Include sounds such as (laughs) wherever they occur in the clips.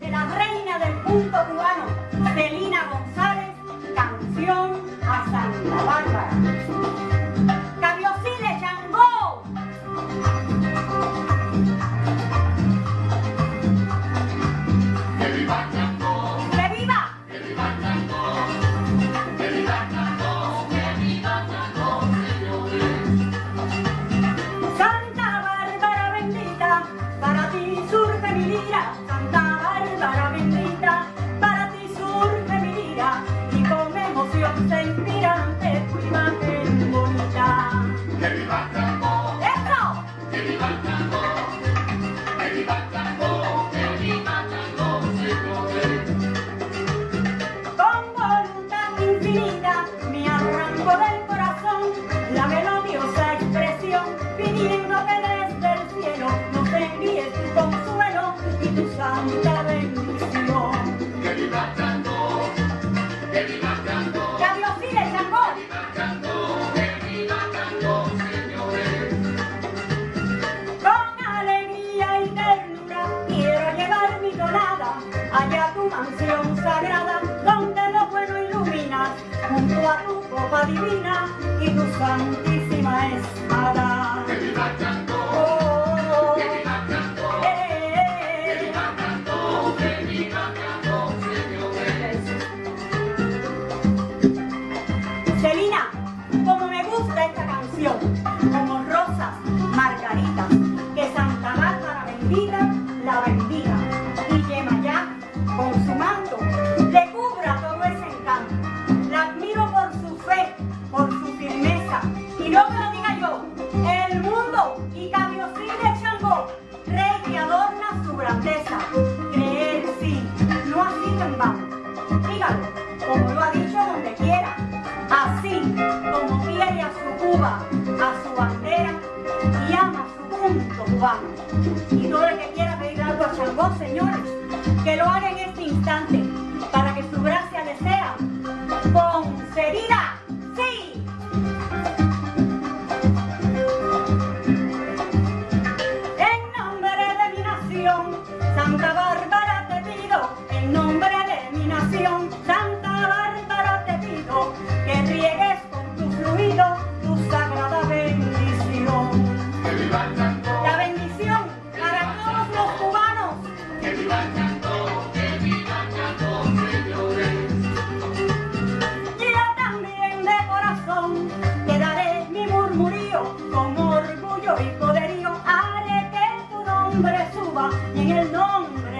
de la reina del punto cubano, Celina González, canción a Santa Bárbara. Junto a tu copa divina y tu santísima espada. No me lo diga yo, el mundo y Cabiosile Changó, rey que adorna su grandeza. Creer sí, no así en vano. Dígalo, como lo ha dicho donde quiera, así como quiere a su Cuba, a su bandera y ama su punto cubano. Y todo el que quiera pedir algo a Changó, señores, que lo haga en este instante, para que su gracia le sea concedida.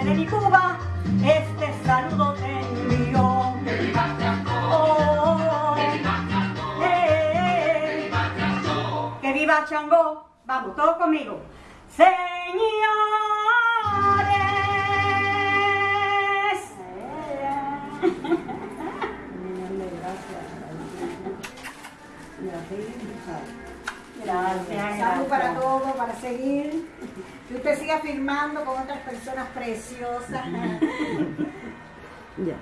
De mi Cuba, este saludo te envío. Que viva Changó, Oh, eh, que viva Changó, vamos todos conmigo. Señores. (laughs) Gracias, Salud para todos, para seguir. Que usted siga firmando con otras personas preciosas. (laughs) Ya.